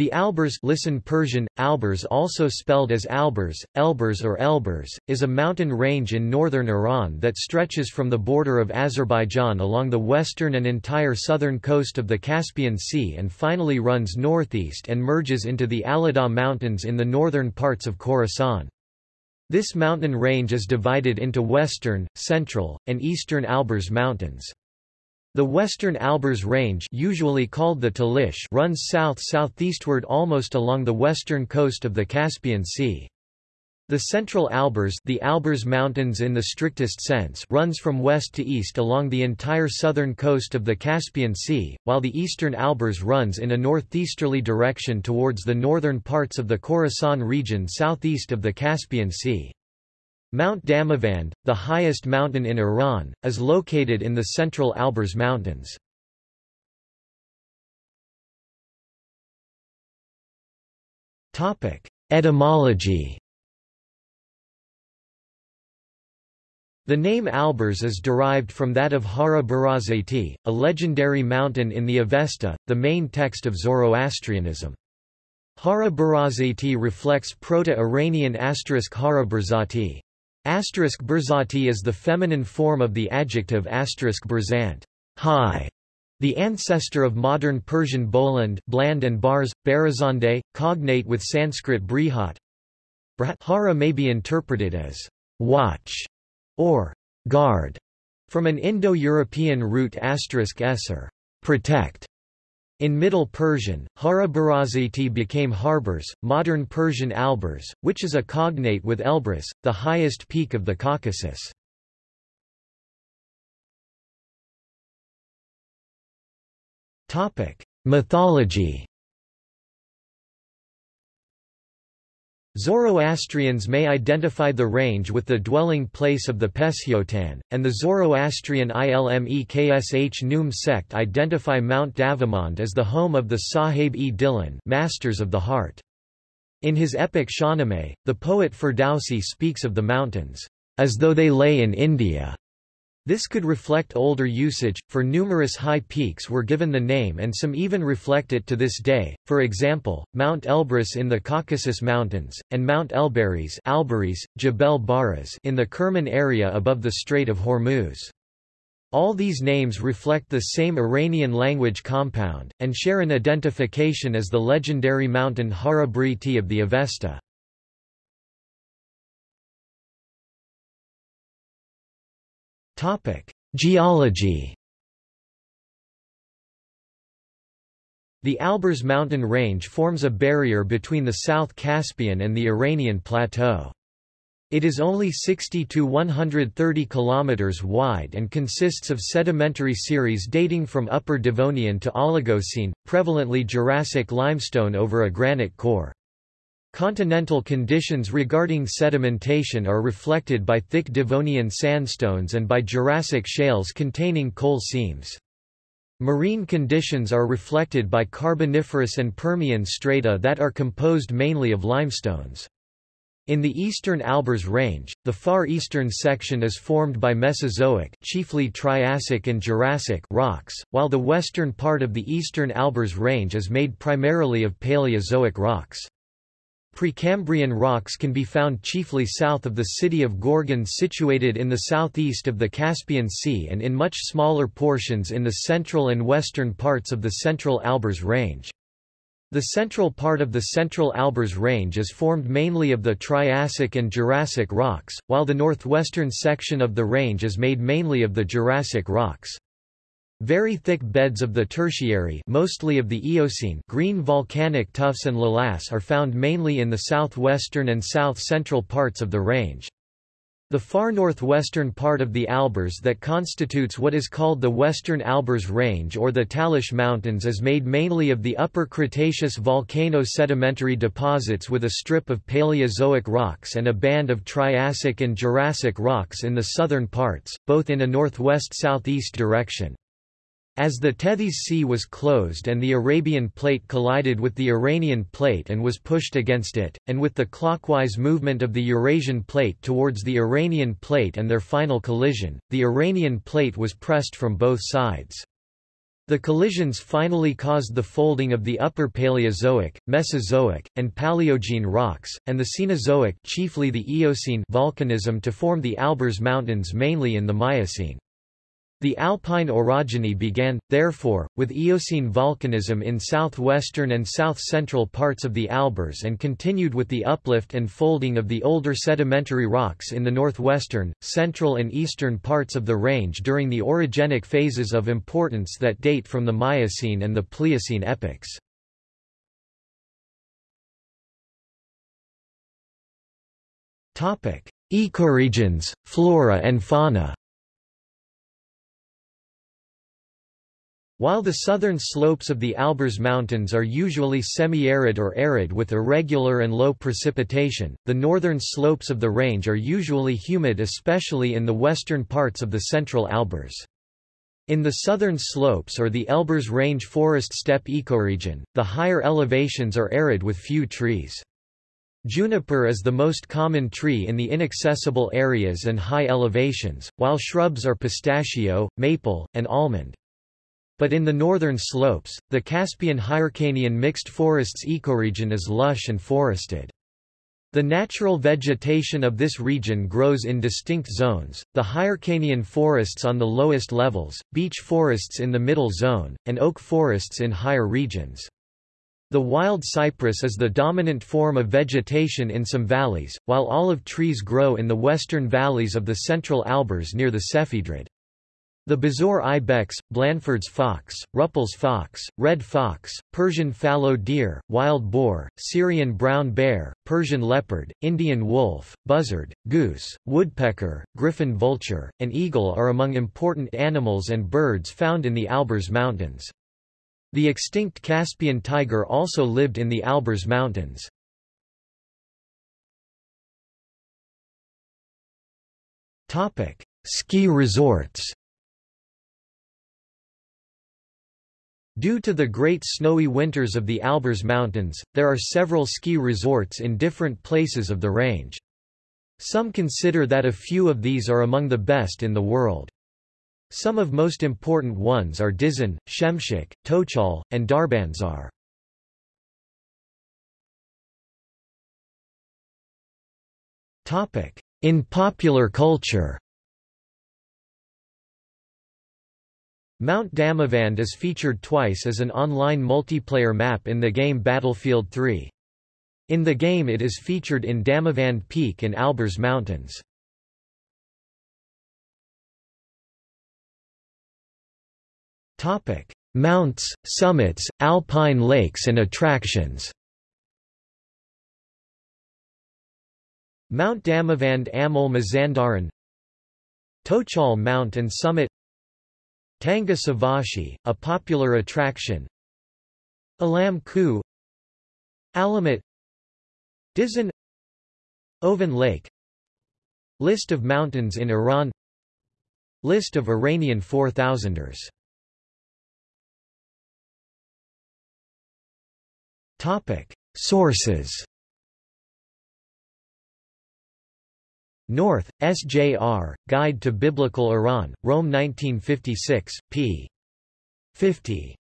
The Alborz listen Persian, Alborz also spelled as Albers, Elbers or Elbers, is a mountain range in northern Iran that stretches from the border of Azerbaijan along the western and entire southern coast of the Caspian Sea and finally runs northeast and merges into the Aladagh Mountains in the northern parts of Khorasan. This mountain range is divided into western, central, and eastern Alborz Mountains. The western Alborz Range usually called the Talysh runs south-southeastward almost along the western coast of the Caspian Sea. The central Alborz, the Alborz Mountains in the strictest sense, runs from west to east along the entire southern coast of the Caspian Sea, while the eastern Alborz runs in a northeasterly direction towards the northern parts of the Khorasan region southeast of the Caspian Sea. Mount Damavand, the highest mountain in Iran, is located in the central Alborz Mountains. Etymology The name Alborz is derived from that of Hara Barazati, a legendary mountain in the Avesta, the main text of Zoroastrianism. Hara Barazati reflects Proto-Iranian asterisk Hara Barzati. Asterisk Berzati is the feminine form of the adjective asterisk Berzant, high, the ancestor of modern Persian Boland, bland and bars, Barazande, cognate with Sanskrit brihat. Hara may be interpreted as watch or guard, from an Indo-European root asterisk esser, protect. In Middle Persian, Hara-Barazati became Harborz, modern Persian Alborz, which is a cognate with Elbrus, the highest peak of the Caucasus. Mythology Zoroastrians may identify the range with the dwelling place of the Peshotan, and the Zoroastrian Ilmeksh Noum sect identify Mount Damavand as the home of the Sahib-e-Dilan Masters of the Heart. In his epic Shahnameh, the poet Ferdowsi speaks of the mountains, as though they lay in India, this could reflect older usage, for numerous high peaks were given the name and some even reflect it to this day, for example, Mount Elbrus in the Caucasus Mountains, and Mount Albaris, Jebel Baras in the Kerman area above the Strait of Hormuz. All these names reflect the same Iranian language compound, and share an identification as the legendary mountain Hara Briti of the Avesta. Geology The Alborz mountain range forms a barrier between the South Caspian and the Iranian plateau. It is only 60 to 130 kilometers wide and consists of sedimentary series dating from Upper Devonian to Oligocene, prevalently Jurassic limestone over a granite core. Continental conditions regarding sedimentation are reflected by thick Devonian sandstones and by Jurassic shales containing coal seams. Marine conditions are reflected by Carboniferous and Permian strata that are composed mainly of limestones. In the eastern Alborz Range, the far eastern section is formed by Mesozoic chiefly Triassic and Jurassic rocks, while the western part of the eastern Alborz Range is made primarily of Paleozoic rocks. Precambrian rocks can be found chiefly south of the city of Gorgan situated in the southeast of the Caspian Sea and in much smaller portions in the central and western parts of the central Alborz Range. The central part of the central Alborz Range is formed mainly of the Triassic and Jurassic rocks, while the northwestern section of the range is made mainly of the Jurassic rocks. Very thick beds of the Tertiary mostly of the Eocene green volcanic tuffs and lavas are found mainly in the southwestern and south-central parts of the range. The far northwestern part of the Alborz that constitutes what is called the Western Alborz Range or the Talysh Mountains is made mainly of the Upper Cretaceous volcano-sedimentary deposits with a strip of Paleozoic rocks and a band of Triassic and Jurassic rocks in the southern parts, both in a northwest-southeast direction. As the Tethys Sea was closed and the Arabian Plate collided with the Iranian Plate and was pushed against it, and with the clockwise movement of the Eurasian Plate towards the Iranian Plate and their final collision, the Iranian Plate was pressed from both sides. The collisions finally caused the folding of the Upper Paleozoic, Mesozoic, and Paleogene rocks, and the Cenozoic chiefly the Eocene volcanism to form the Alborz Mountains mainly in the Miocene. The alpine orogeny began, therefore, with Eocene volcanism in southwestern and south-central parts of the Alborz and continued with the uplift and folding of the older sedimentary rocks in the northwestern, central and eastern parts of the range during the orogenic phases of importance that date from the Miocene and the Pliocene epochs. Ecoregions, flora and fauna While the southern slopes of the Alborz Mountains are usually semi-arid or arid with irregular and low precipitation, the northern slopes of the range are usually humid especially in the western parts of the central Alborz. In the southern slopes or the Elburz Range forest steppe ecoregion, the higher elevations are arid with few trees. Juniper is the most common tree in the inaccessible areas and high elevations, while shrubs are pistachio, maple, and almond. But in the northern slopes, the Caspian-Hyrcanian mixed forests ecoregion is lush and forested. The natural vegetation of this region grows in distinct zones, the Hyrcanian forests on the lowest levels, beech forests in the middle zone, and oak forests in higher regions. The wild cypress is the dominant form of vegetation in some valleys, while olive trees grow in the western valleys of the central Alborz near the Sefidrud. The bezoar ibex, Blandford's fox, Rüppell's fox, red fox, Persian fallow deer, wild boar, Syrian brown bear, Persian leopard, Indian wolf, buzzard, goose, woodpecker, griffon vulture, and eagle are among important animals and birds found in the Alborz Mountains. The extinct Caspian tiger also lived in the Alborz Mountains. Ski resorts Due to the great snowy winters of the Alborz Mountains, there are several ski resorts in different places of the range. Some consider that a few of these are among the best in the world. Some of most important ones are Dizin, Shemshak, Tochal, and Darbandsar. In popular culture Mount Damavand is featured twice as an online multiplayer map in the game Battlefield 3. In the game it is featured in Damavand Peak in Alborz Mountains. Topic: Mounts, summits, alpine lakes and attractions Mount Damavand Amul Mazandaran Tochal Mount and Summit Tanga Savashi, a popular attraction. Alam Ku. Alamut Dizin Oven Lake. List of mountains in Iran. List of Iranian 4000ers Sources North, SJR, Guide to Biblical Iran, Rome 1956, p. 50.